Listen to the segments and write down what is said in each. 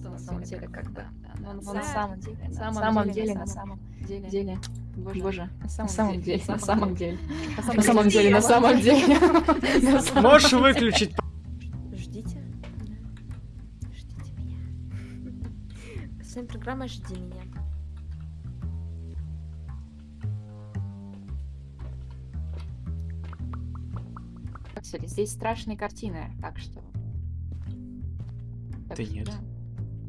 что на самом деле как бы. Но на самом деле, на самом самом деле, деле, на на самом деле. деле, Боже. На на самом самом деле, на самом деле, На на самом деле, на самом деле. На самом- Можешь выключить? Ждите. Да. Ждите меня. С вами программа «Жди меня». Здесь страшные картины, так что. Так Да что нет. Да,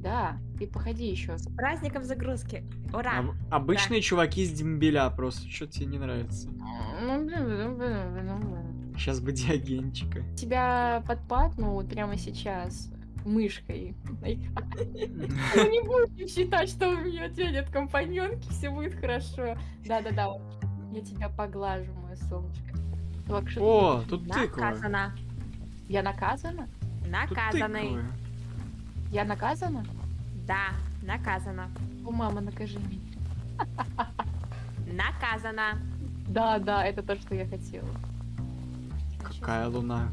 Да, ты походи еще. С праздником загрузки. Ура! Об- Обычные чуваки с дембеля просто. Что тебе не нравится? Ну, блин, блин, блин, блин, блин. Сейчас бы диагенчика. Тебя подпадну вот прямо сейчас мышкой. Ну не будем считать, что у меня тебя нет компаньонки, все будет хорошо. Да-да-да, я тебя поглажу, мое солнышко. О, тут тыква. Наказана. Я наказана? Наказанный. Я наказана? Да, наказана. О, мама, накажи меня. Наказана. Да, да, это то, что я хотела. Какая луна.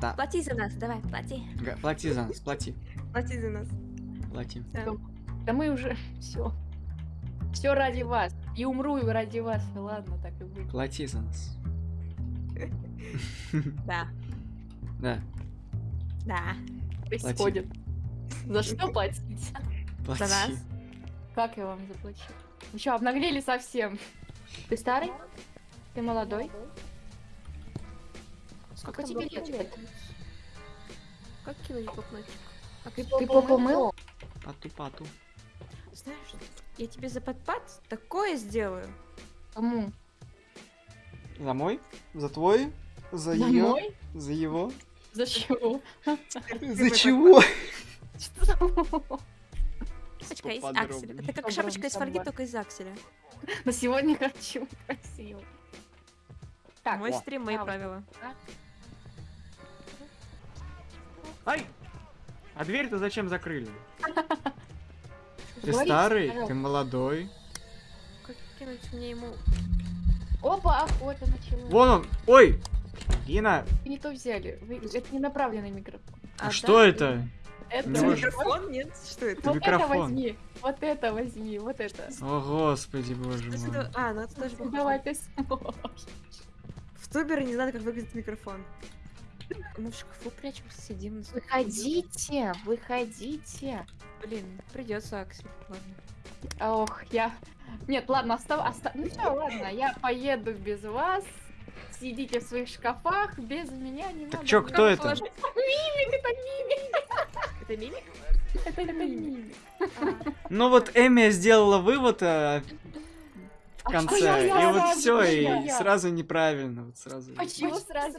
Да. Плати за нас, давай, плати. Плати за нас, плати. Плати за нас. Плати. Да мы уже все. Все ради вас. И умру и ради вас. Ну Ладно, так и будет. Плати за нас. Да, Да, да. Происходит. За что платить? плати. нас? Как я вам заплачу? Вы что, обнаглели совсем? Ты старый? Ты молодой? Сколько тебе лет? лет? Как кинуть попнуть? Ты, ты попу мыл? Пату-пату. Знаешь, я тебе за подпад такое сделаю. Кому? За мой? За твой? За За ее? мой? За его? За чего? За чего? Шапочка из акселя. Это как шапочка из фольги, собрать. только из акселя. На сегодня хочу. Красиво. Так, Мой стрим, мои а, правила. Ай! А дверь-то зачем закрыли? Ты старый, ты молодой. Как кинуть мне ему... Опа, охота началась. Вон он! Ой! Гина, Вы не то взяли. Вы- Это не направленный микрофон. а что это? Это. Микрофон? Нет? Что это? Вот это возьми. Вот это возьми. Вот это. О, господи, боже мой. это? А, ну это тоже похоже. Давай ты сможешь. В Тубере не знаю, как выглядит микрофон. Мы в шкафу прячемся, сидим. на Выходите, выходите. Блин, придется, Аксель. Ладно. Ох, я... Нет, ладно, остав... оста- Ну все, ладно, я поеду без вас. Сидите в своих шкафах, без меня не надо. чё, кто это? положить. Мимик, это мимик, Это мимик? это мимик. А, Ну вот Эми сделала вывод а, в А конце, и вот все, и сразу неправильно, вот сразу. Почему сразу?